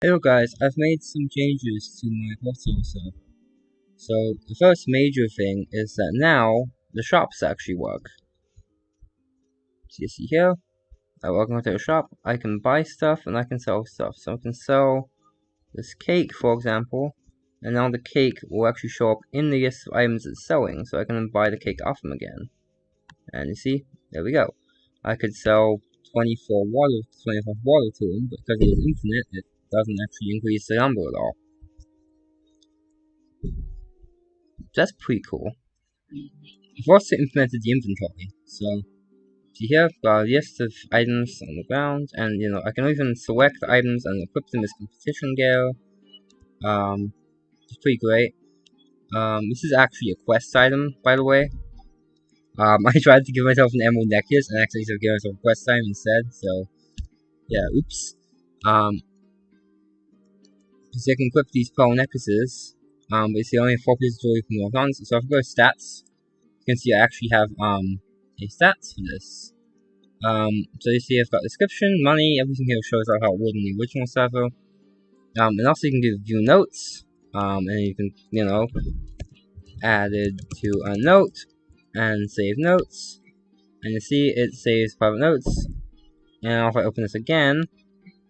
Hello guys, I've made some changes to my Hot So the first major thing is that now the shops actually work. So you see here, I walk into a shop, I can buy stuff and I can sell stuff. So I can sell this cake for example, and now the cake will actually show up in the list of items it's selling, so I can buy the cake off them again. And you see, there we go. I could sell 24 water, 25 water to him, but because it is infinite, it doesn't actually increase the number at all. That's pretty cool. I've also implemented the inventory, so see here I've got a list of items on the ground, and you know I can even select items and equip them as competition gear. Um, it's pretty great. Um, this is actually a quest item, by the way. Um, I tried to give myself an emerald necklace and actually gave myself a quest item instead, so yeah, oops. Um, so I can equip these pearl necklaces. Um, but it's the only four pieces you can work on. So if I go to stats, you can see I actually have um a stats for this. Um, so you see I've got description, money, everything here shows out how it would in the original server. Um, and also you can do view notes. Um, and you can, you know, added to a note and save notes. And you see it saves private notes. And if I open this again,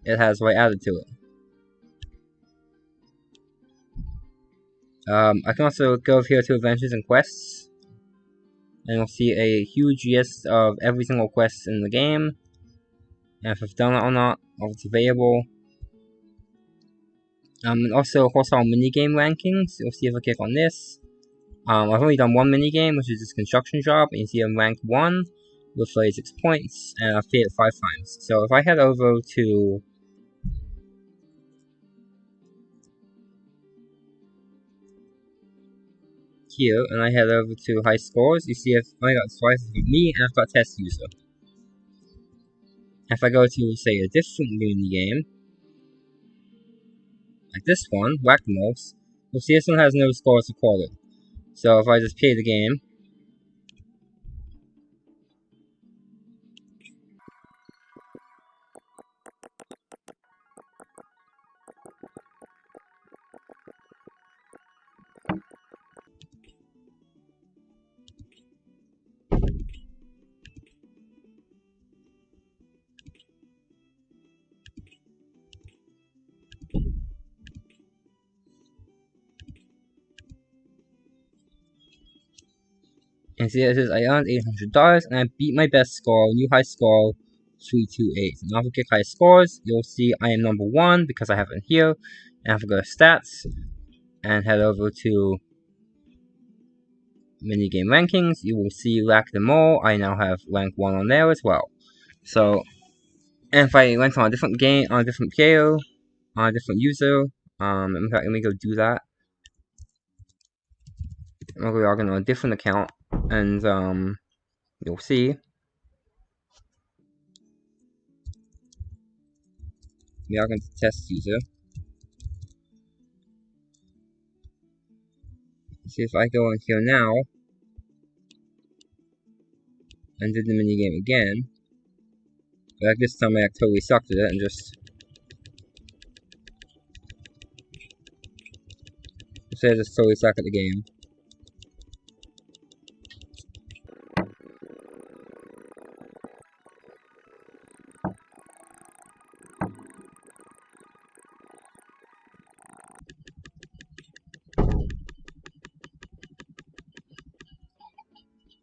it has what I added to it. Um, I can also go here to adventures and quests, and you'll see a huge list of every single quest in the game, and if I've done it or not, or if it's available. Um, and also hostile minigame rankings, you'll see if I click on this. Um, I've only done one minigame, which is this construction job, and you see I'm rank 1 with 36 points, and I've played it 5 times. So if I head over to here and I head over to high scores, you see I've only got twice of me and I've got test user. If I go to, say, a different mini game, like this one, Whack-A-Mole, you'll see this one has no scores recorded. So if I just play the game, And see, it says I earned $800 and I beat my best score, new high score, 328. And if I click high scores, you'll see I am number one because I have it here. And if I go to stats and head over to minigame rankings, you will see Whack the Mole. I now have rank 1 on there as well. So, and if I went on a different game, on a different player, on a different user, um, in fact, let me go do that. I'm going to log in on a different account and um, you'll see we are going to test user. See if I go in here now and do the minigame again. Like this time I totally sucked at it and just say I just totally suck at the game.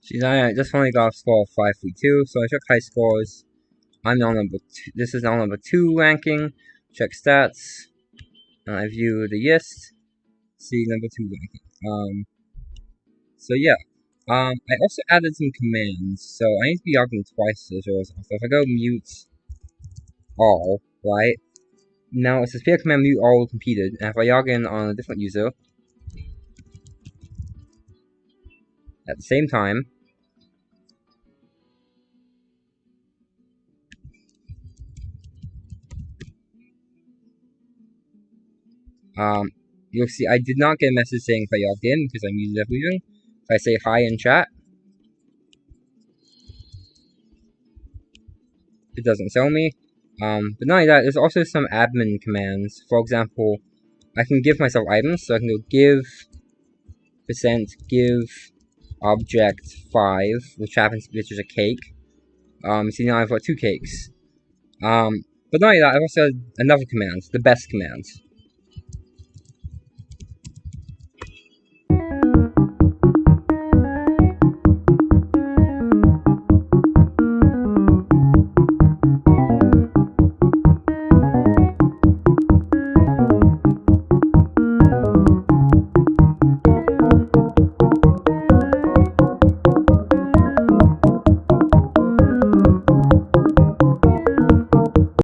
She's I just only got a score of 532, so I check high scores. I'm now number two. This is now number two ranking. Check stats. Uh, I view the list. See number two ranking. Um. So yeah. Um. I also added some commands. So I need to be logging twice as well. So if I go mute all, right? Now it says PL command mute all completed. And if I log in on a different user, at the same time, Um, you'll see I did not get a message saying if I logged in because I'm muted everything. If I say hi in chat, it doesn't tell me. Um, but not only that, there's also some admin commands. For example, I can give myself items, so I can go give percent give object five, which happens which is a cake. Um, see now I've got two cakes. Um, but not only that, I've also another command, the best command.